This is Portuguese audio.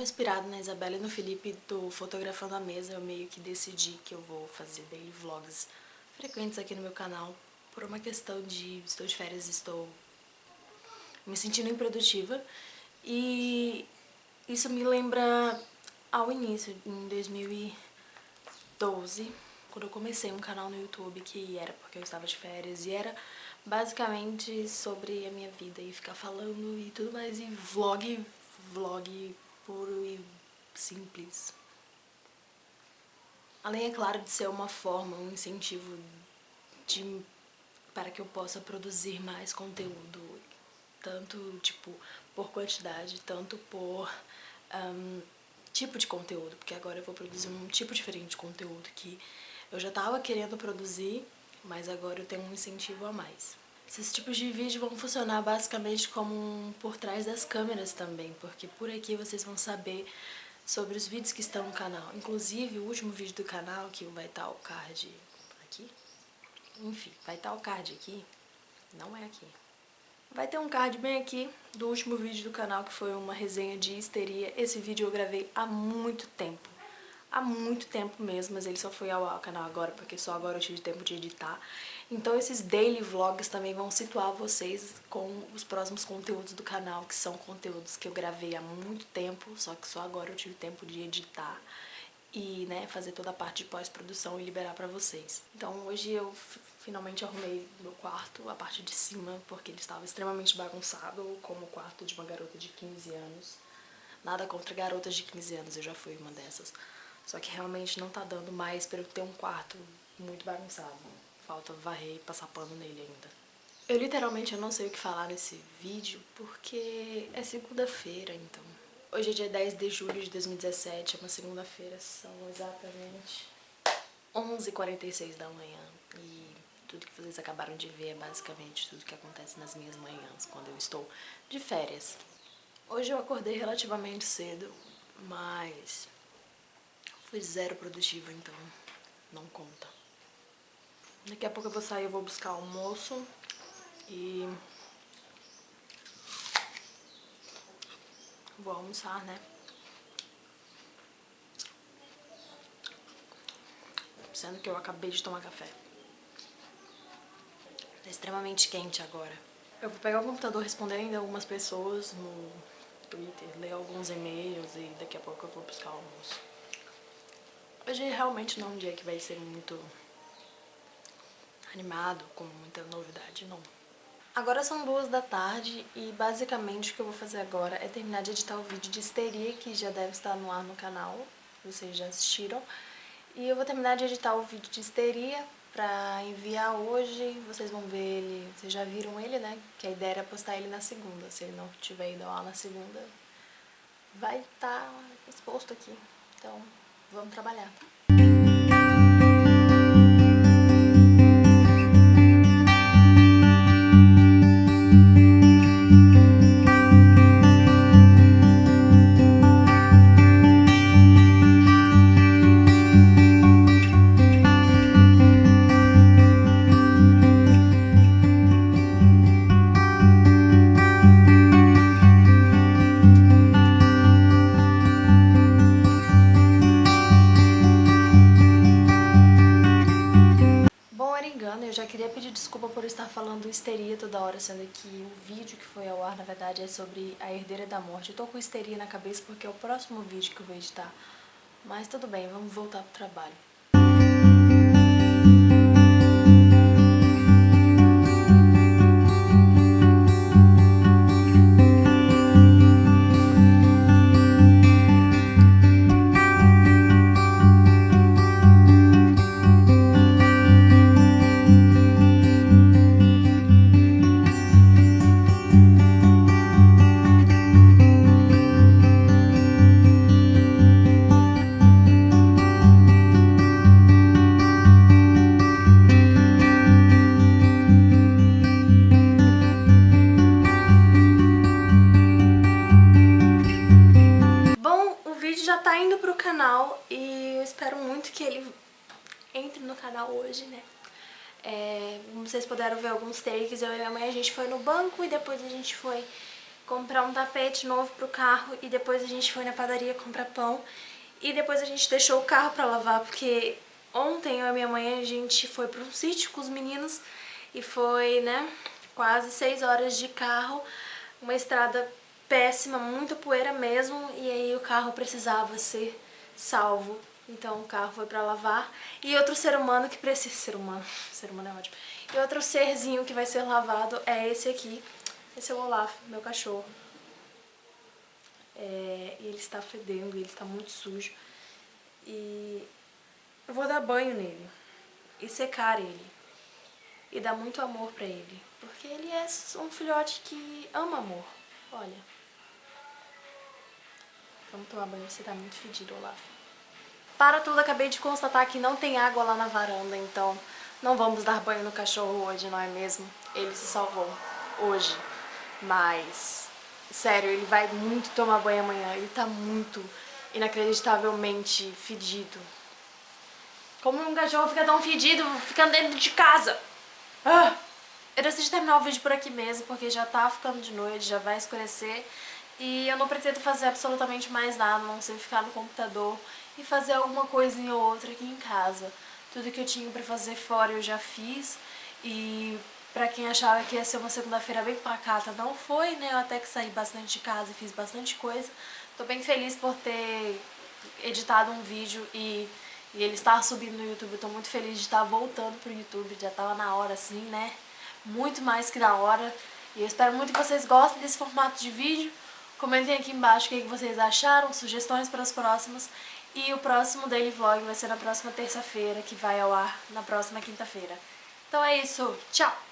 Inspirado na Isabela e no Felipe do Fotografando a Mesa, eu meio que decidi que eu vou fazer daily vlogs frequentes aqui no meu canal por uma questão de estou de férias, estou me sentindo improdutiva e isso me lembra ao início, em 2012, quando eu comecei um canal no YouTube que era porque eu estava de férias e era basicamente sobre a minha vida e ficar falando e tudo mais e vlog, vlog puro e simples. Além, é claro, de ser uma forma, um incentivo de, para que eu possa produzir mais conteúdo, tanto, tipo, por quantidade, tanto por um, tipo de conteúdo, porque agora eu vou produzir um tipo diferente de conteúdo que eu já estava querendo produzir, mas agora eu tenho um incentivo a mais. Esses tipos de vídeo vão funcionar basicamente como um por trás das câmeras também, porque por aqui vocês vão saber sobre os vídeos que estão no canal. Inclusive, o último vídeo do canal, que vai estar o card aqui, enfim, vai estar o card aqui, não é aqui. Vai ter um card bem aqui do último vídeo do canal, que foi uma resenha de histeria. Esse vídeo eu gravei há muito tempo há muito tempo mesmo, mas ele só foi ao canal agora, porque só agora eu tive tempo de editar. Então esses daily vlogs também vão situar vocês com os próximos conteúdos do canal, que são conteúdos que eu gravei há muito tempo, só que só agora eu tive tempo de editar e né, fazer toda a parte de pós-produção e liberar pra vocês. Então hoje eu finalmente arrumei meu quarto, a parte de cima, porque ele estava extremamente bagunçado, como o quarto de uma garota de 15 anos. Nada contra garotas de 15 anos, eu já fui uma dessas. Só que realmente não tá dando mais pra eu ter um quarto muito bagunçado. Falta varrer e passar pano nele ainda. Eu literalmente eu não sei o que falar nesse vídeo porque é segunda-feira, então. Hoje é dia 10 de julho de 2017, é uma segunda-feira, são exatamente 11h46 da manhã. E tudo que vocês acabaram de ver é basicamente tudo que acontece nas minhas manhãs, quando eu estou de férias. Hoje eu acordei relativamente cedo, mas Zero produtiva, então não conta. Daqui a pouco eu vou sair, eu vou buscar almoço e vou almoçar, né? Sendo que eu acabei de tomar café. Tá extremamente quente agora. Eu vou pegar o computador responder ainda algumas pessoas no Twitter, ler alguns e-mails e daqui a pouco eu vou buscar almoço. Hoje realmente não é um dia que vai ser muito animado, com muita novidade, não. Agora são duas da tarde e basicamente o que eu vou fazer agora é terminar de editar o vídeo de histeria, que já deve estar no ar no canal, vocês já assistiram. E eu vou terminar de editar o vídeo de histeria pra enviar hoje, vocês vão ver ele, vocês já viram ele, né? Que a ideia era postar ele na segunda, se ele não tiver ido ao ar na segunda, vai estar tá exposto aqui. Então, Vamos trabalhar. Falando histeria toda hora, sendo que o vídeo que foi ao ar, na verdade, é sobre a herdeira da morte. Eu tô com histeria na cabeça porque é o próximo vídeo que eu vou editar. Mas tudo bem, vamos voltar pro trabalho. Canal e eu espero muito que ele entre no canal hoje, né? É, vocês puderam ver alguns takes, eu e minha mãe a gente foi no banco e depois a gente foi comprar um tapete novo pro carro e depois a gente foi na padaria comprar pão e depois a gente deixou o carro pra lavar porque ontem eu e minha mãe a gente foi pra um sítio com os meninos e foi, né, quase seis horas de carro, uma estrada péssima, muita poeira mesmo e aí o carro precisava ser salvo. Então o carro foi pra lavar. E outro ser humano que precisa... Ser humano, ser humano é ótimo. E outro serzinho que vai ser lavado é esse aqui, esse é o Olaf, meu cachorro. É, ele está fedendo, ele está muito sujo. E eu vou dar banho nele e secar ele. E dar muito amor pra ele. Porque ele é um filhote que ama amor. Olha. Vamos tomar banho, você tá muito fedido, Olaf. Para tudo, acabei de constatar que não tem água lá na varanda, então não vamos dar banho no cachorro hoje, não é mesmo? Ele se salvou hoje. Mas, sério, ele vai muito tomar banho amanhã. Ele tá muito, inacreditavelmente fedido. Como um cachorro fica tão fedido ficando dentro de casa? Ah! Eu decidi terminar o vídeo por aqui mesmo, porque já tá ficando de noite, já vai escurecer. E eu não pretendo fazer absolutamente mais nada, não sei ficar no computador e fazer alguma coisinha ou outra aqui em casa. Tudo que eu tinha pra fazer fora eu já fiz. E Pra quem achava que ia ser uma segunda-feira bem pacata, não foi, né? Eu até que saí bastante de casa e fiz bastante coisa. Tô bem feliz por ter editado um vídeo e, e ele estar subindo no YouTube. tô muito feliz de estar voltando pro YouTube, já tava na hora assim, né? Muito mais que na hora. E eu espero muito que vocês gostem desse formato de vídeo. Comentem aqui embaixo o que vocês acharam, sugestões para os próximos. E o próximo Daily Vlog vai ser na próxima terça-feira, que vai ao ar na próxima quinta-feira. Então é isso, tchau!